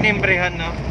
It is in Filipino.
tinimbrehan, no?